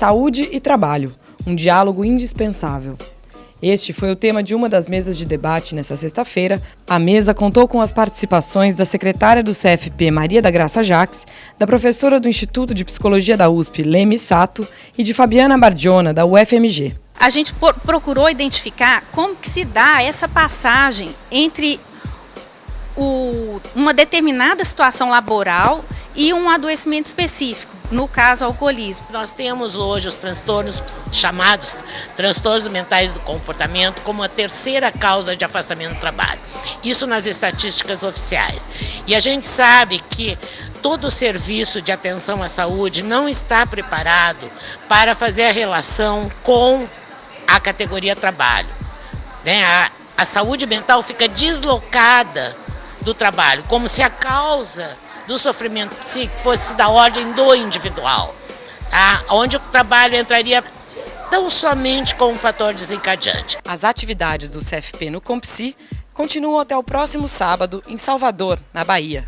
Saúde e trabalho, um diálogo indispensável. Este foi o tema de uma das mesas de debate nesta sexta-feira. A mesa contou com as participações da secretária do CFP, Maria da Graça Jaques, da professora do Instituto de Psicologia da USP, Leme Sato, e de Fabiana Bardiona, da UFMG. A gente procurou identificar como que se dá essa passagem entre o, uma determinada situação laboral e um adoecimento específico no caso alcoolismo. Nós temos hoje os transtornos chamados transtornos mentais do comportamento como a terceira causa de afastamento do trabalho. Isso nas estatísticas oficiais. E a gente sabe que todo o serviço de atenção à saúde não está preparado para fazer a relação com a categoria trabalho. Né? A, a saúde mental fica deslocada do trabalho, como se a causa do sofrimento psíquico fosse da ordem do individual, tá? onde o trabalho entraria tão somente como um fator desencadeante. As atividades do CFP no Compsi continuam até o próximo sábado em Salvador, na Bahia.